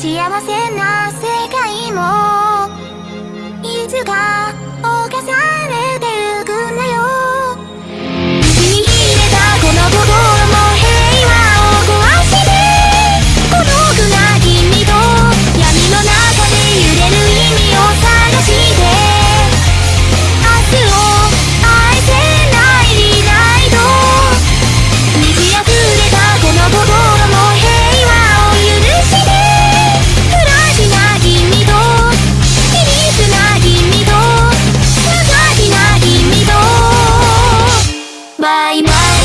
幸せな世界も。いつか Bye bye.